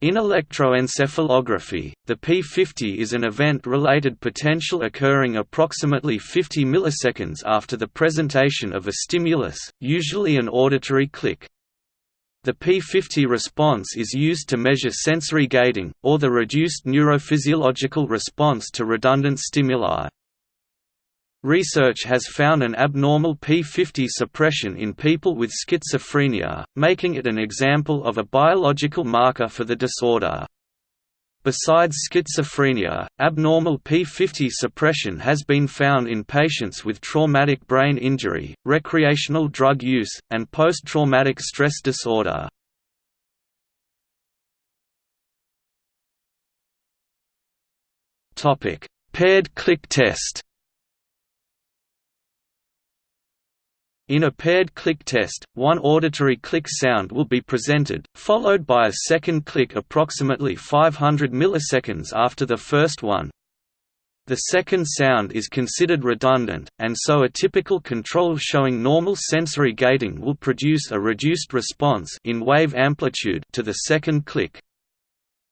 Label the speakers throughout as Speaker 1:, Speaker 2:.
Speaker 1: In electroencephalography, the P50 is an event-related potential occurring approximately 50 milliseconds after the presentation of a stimulus, usually an auditory click. The P50 response is used to measure sensory gating, or the reduced neurophysiological response to redundant stimuli. Research has found an abnormal P50 suppression in people with schizophrenia, making it an example of a biological marker for the disorder. Besides schizophrenia, abnormal P50 suppression has been found in patients with traumatic brain injury, recreational drug use, and post-traumatic stress disorder. Paired click test In a paired click test, one auditory click sound will be presented, followed by a second click approximately 500 milliseconds after the first one. The second sound is considered redundant, and so a typical control showing normal sensory gating will produce a reduced response in wave amplitude to the second click.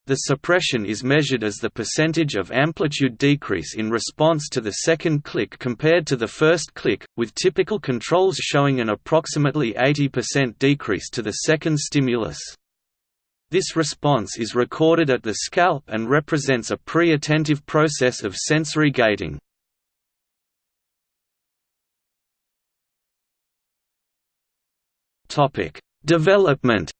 Speaker 1: The suppression is measured as the percentage of amplitude decrease in response to the second click compared to the first click, with typical controls showing an approximately 80% decrease to the second stimulus. This response is recorded at the scalp and represents a pre-attentive process of sensory gating. Development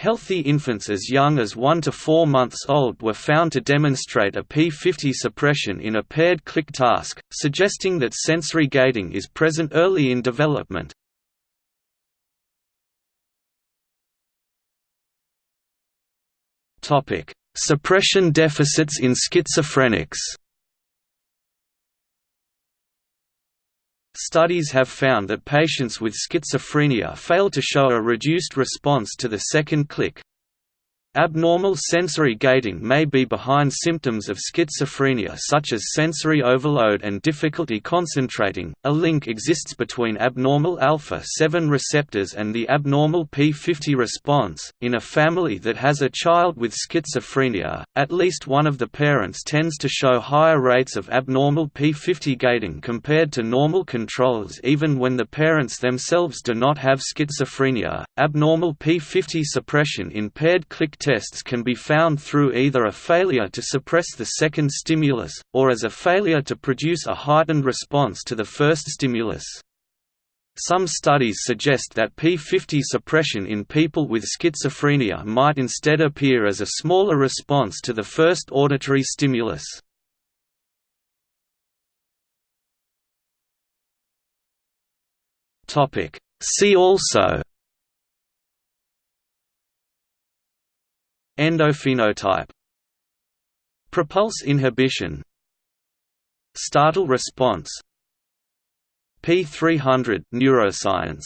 Speaker 1: Healthy infants as young as 1 to 4 months old were found to demonstrate a P50 suppression in a paired click task, suggesting that sensory gating is present early in development. Suppression deficits in schizophrenics Studies have found that patients with schizophrenia fail to show a reduced response to the second click, Abnormal sensory gating may be behind symptoms of schizophrenia such as sensory overload and difficulty concentrating. A link exists between abnormal alpha 7 receptors and the abnormal P50 response. In a family that has a child with schizophrenia, at least one of the parents tends to show higher rates of abnormal P50 gating compared to normal controls even when the parents themselves do not have schizophrenia. Abnormal P50 suppression in paired click tests can be found through either a failure to suppress the second stimulus, or as a failure to produce a heightened response to the first stimulus. Some studies suggest that P50 suppression in people with schizophrenia might instead appear as a smaller response to the first auditory stimulus. See also Endophenotype Prepulse inhibition. Startle response. P300 neuroscience